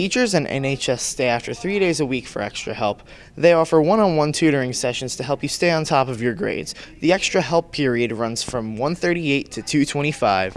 teachers and NHS stay after three days a week for extra help. They offer one on one tutoring sessions to help you stay on top of your grades. The extra help period runs from 138 to 225.